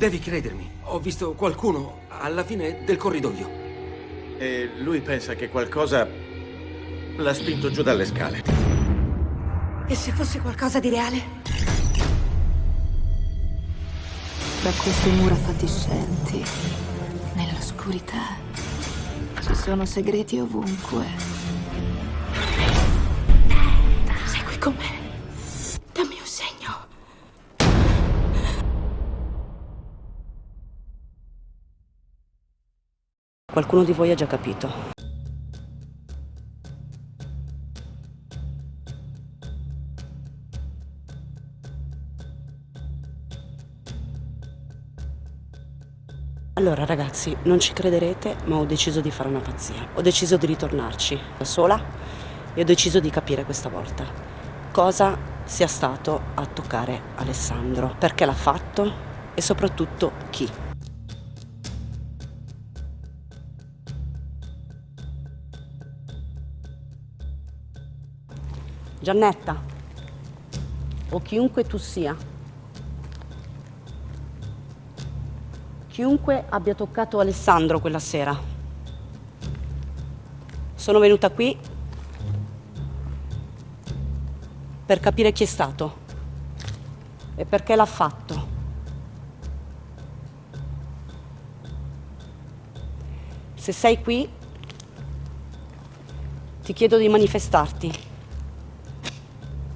Devi credermi. Ho visto qualcuno alla fine del corridoio. E lui pensa che qualcosa l'ha spinto giù dalle scale. E se fosse qualcosa di reale? Tra queste mura fatiscenti, nell'oscurità, ci sono segreti ovunque. Segui con me. Qualcuno di voi ha già capito. Allora ragazzi, non ci crederete, ma ho deciso di fare una pazzia. Ho deciso di ritornarci da sola e ho deciso di capire questa volta cosa sia stato a toccare Alessandro, perché l'ha fatto e soprattutto chi. Giannetta, o chiunque tu sia, chiunque abbia toccato Alessandro quella sera. Sono venuta qui per capire chi è stato e perché l'ha fatto. Se sei qui, ti chiedo di manifestarti.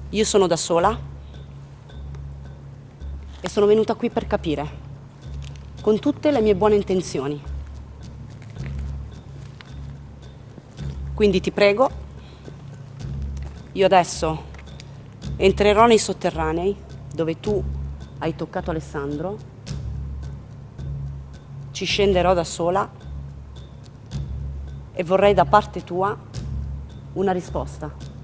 Io sono da sola e sono venuta qui per capire, con tutte le mie buone intenzioni. Quindi ti prego, io adesso entrerò nei sotterranei dove tu hai toccato Alessandro, ci scenderò da sola e vorrei da parte tua una risposta.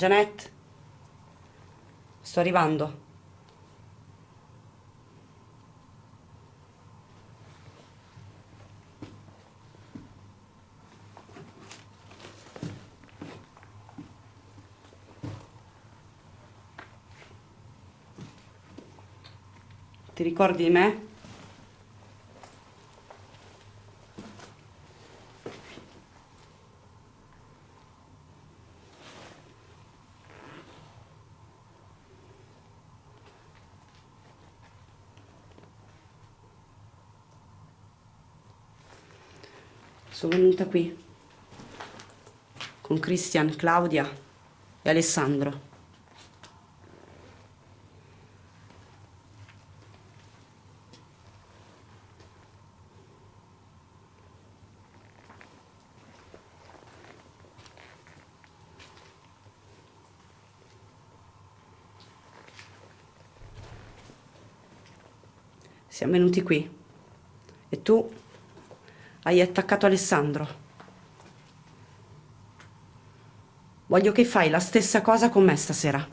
Janet, sto arrivando. Ti ricordi di me? Sono venuta qui con Christian, Claudia e Alessandro. Siamo venuti qui e tu hai attaccato Alessandro. Voglio che fai la stessa cosa con me stasera.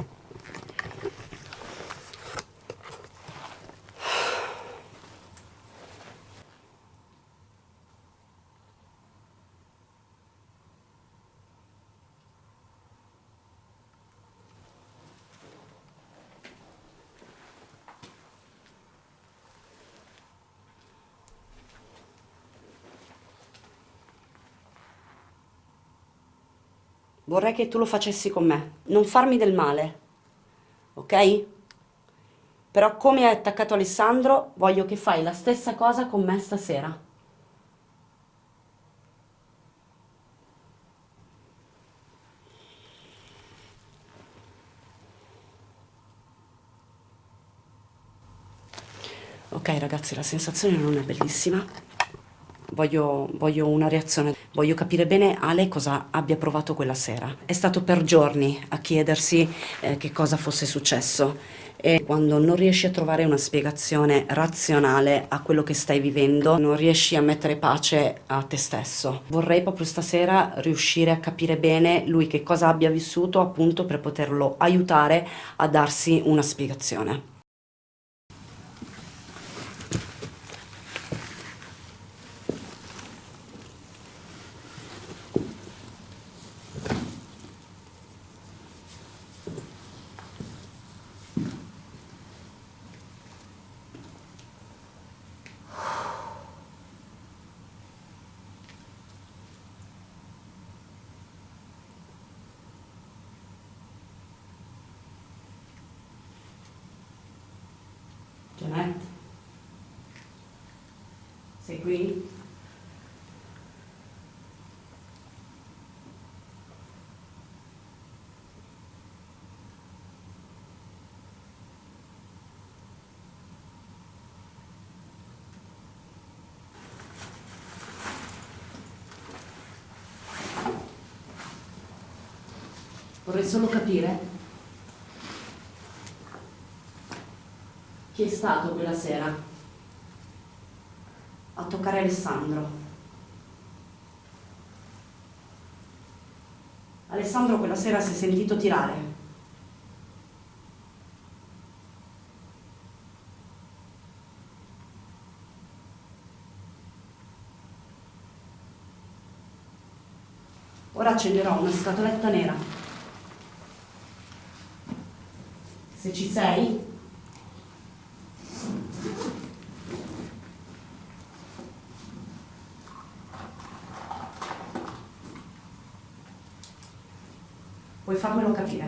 vorrei che tu lo facessi con me, non farmi del male, ok? Però come hai attaccato Alessandro, voglio che fai la stessa cosa con me stasera. Ok ragazzi, la sensazione non è bellissima, voglio, voglio una reazione voglio capire bene Ale cosa abbia provato quella sera. È stato per giorni a chiedersi eh, che cosa fosse successo e quando non riesci a trovare una spiegazione razionale a quello che stai vivendo, non riesci a mettere pace a te stesso. Vorrei proprio stasera riuscire a capire bene lui che cosa abbia vissuto appunto per poterlo aiutare a darsi una spiegazione. Janet? Sei qui? Vorrei solo capire Chi è stato quella sera a toccare Alessandro? Alessandro quella sera si è sentito tirare. Ora accenderò una scatoletta nera. Se ci sei, Puoi farmelo capire?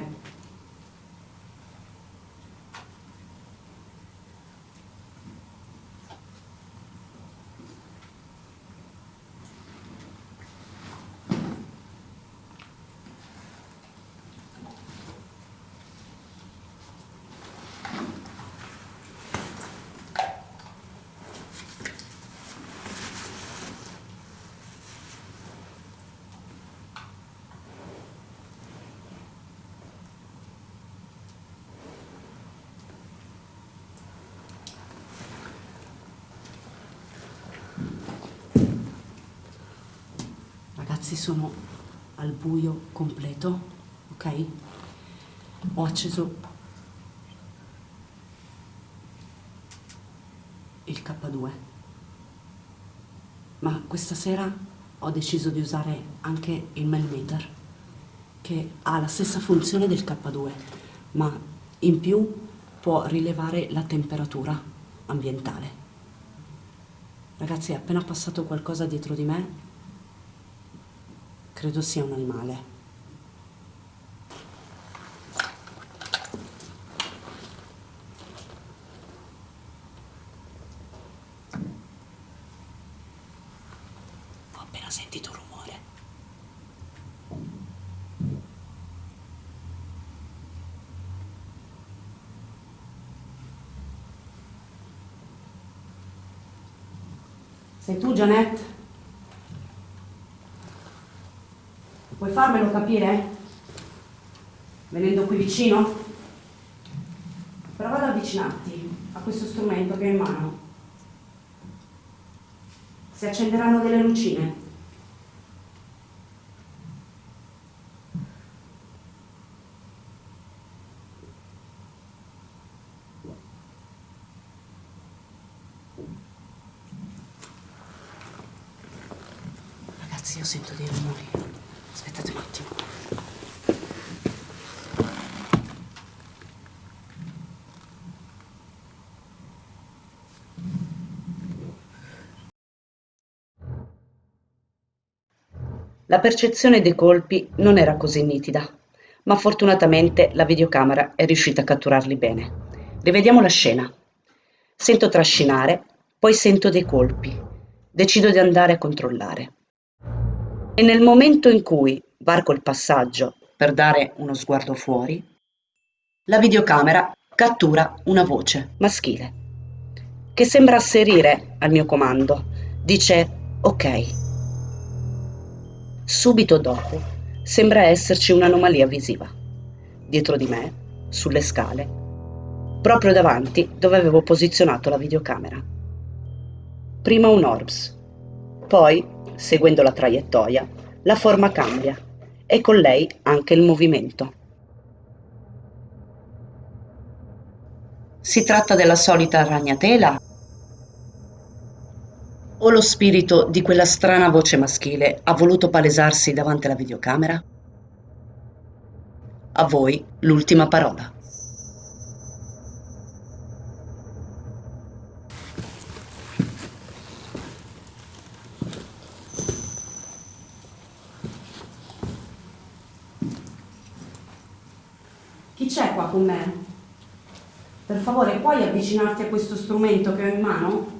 Ragazzi sono al buio completo, ok? Ho acceso il K2, ma questa sera ho deciso di usare anche il Melmeter, che ha la stessa funzione del K2, ma in più può rilevare la temperatura ambientale. Ragazzi, è appena passato qualcosa dietro di me Credo sia un animale. Ho appena sentito un rumore. Sei tu, Janette? Puoi farmelo capire? Venendo qui vicino? Prova ad avvicinarti a questo strumento che ho in mano. Si accenderanno delle lucine. Ragazzi, io sento dei rumori. Aspettate un attimo. La percezione dei colpi non era così nitida, ma fortunatamente la videocamera è riuscita a catturarli bene. Rivediamo la scena. Sento trascinare, poi sento dei colpi. Decido di andare a controllare. E nel momento in cui varco il passaggio per dare uno sguardo fuori, la videocamera cattura una voce maschile che sembra asserire al mio comando. Dice ok. Subito dopo sembra esserci un'anomalia visiva. Dietro di me, sulle scale, proprio davanti dove avevo posizionato la videocamera. Prima un orbs, poi, seguendo la traiettoria, la forma cambia e con lei anche il movimento. Si tratta della solita ragnatela? O lo spirito di quella strana voce maschile ha voluto palesarsi davanti alla videocamera? A voi l'ultima parola. Chi c'è qua con me? Per favore, puoi avvicinarti a questo strumento che ho in mano?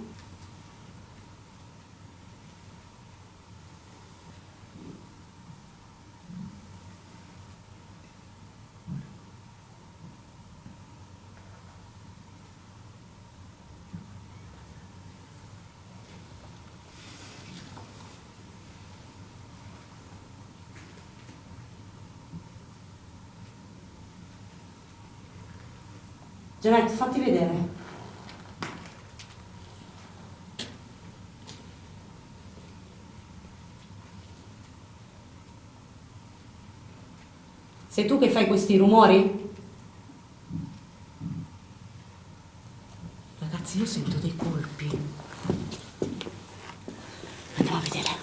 Janet, fatti vedere. Sei tu che fai questi rumori? Ragazzi, io sento dei colpi. Andiamo a vedere.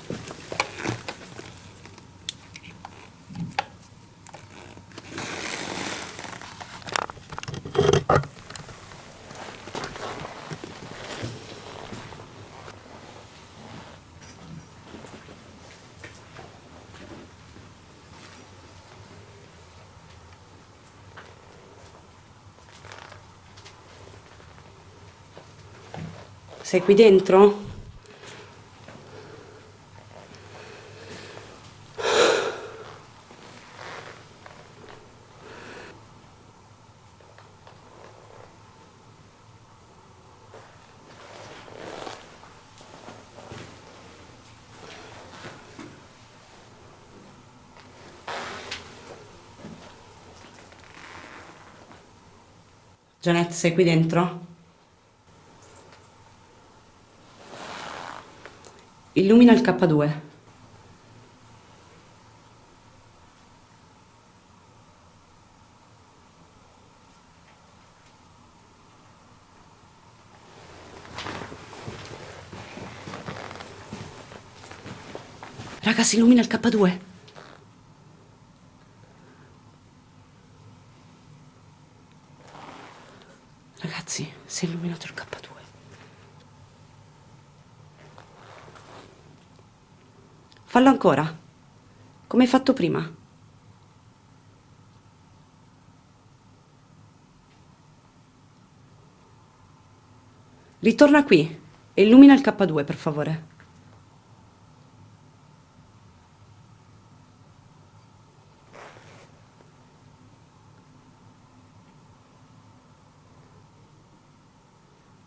Sei qui dentro? Janet, sei qui dentro? Illumina il K2. Ragazzi, illumina il K2. Ragazzi, si è illuminato il K2. Fallo ancora, come hai fatto prima. Ritorna qui e illumina il K2, per favore.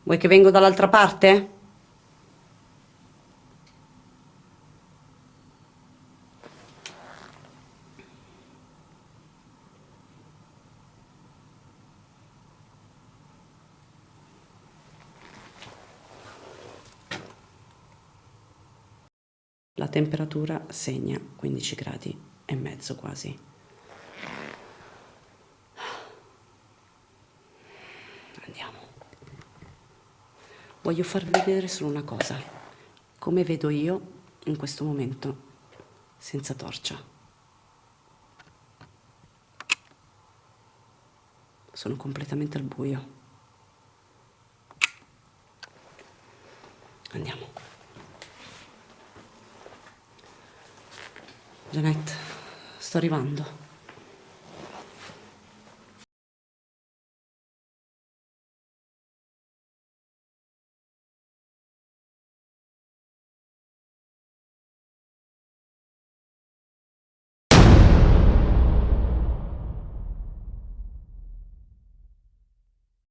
Vuoi che vengo dall'altra parte? La temperatura segna 15 gradi e mezzo quasi. Andiamo. Voglio farvi vedere solo una cosa, come vedo io in questo momento senza torcia. Sono completamente al buio. Andiamo. Janet, sto arrivando.